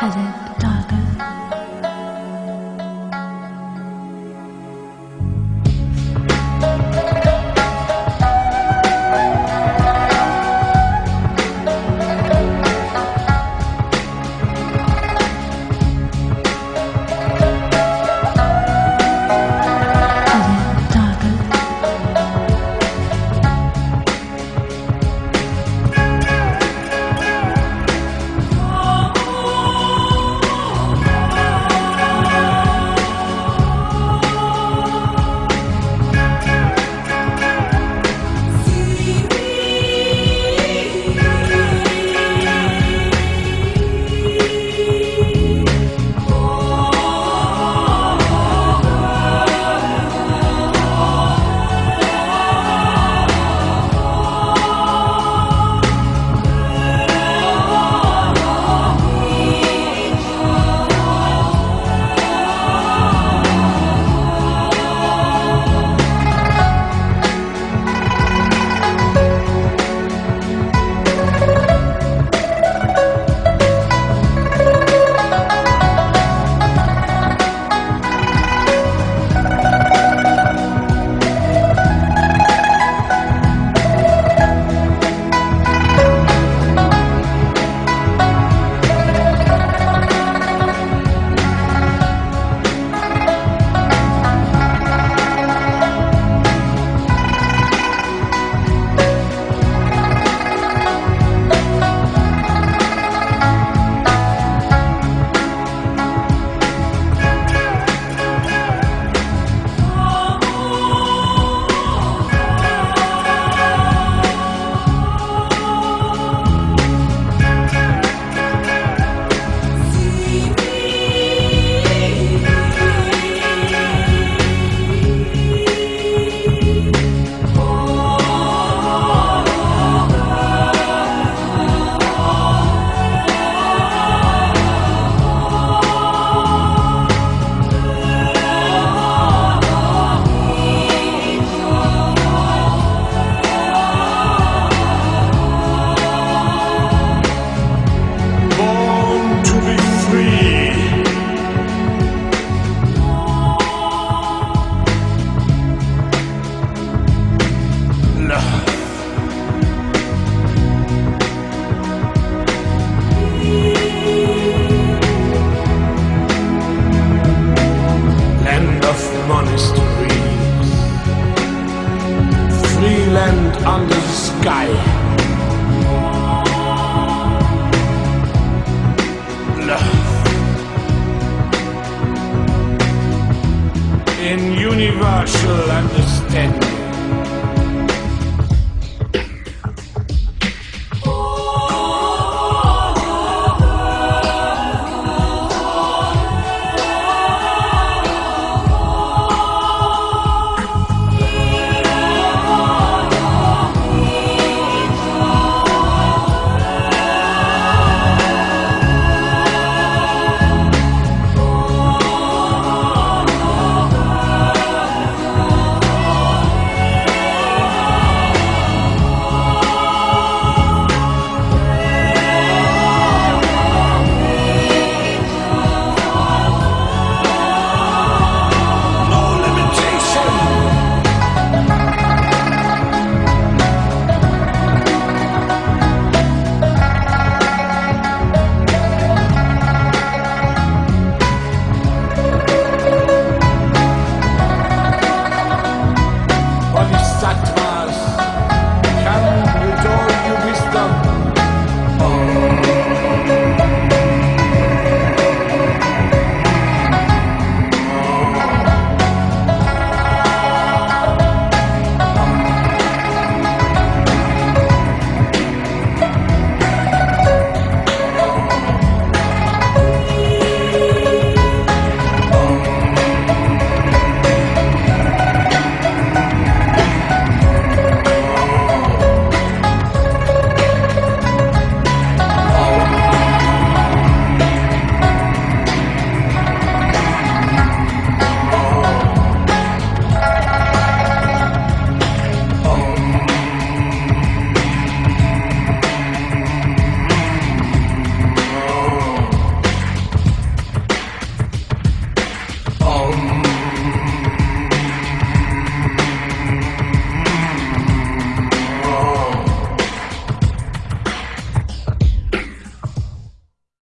그人. Under the sky. In universal understanding.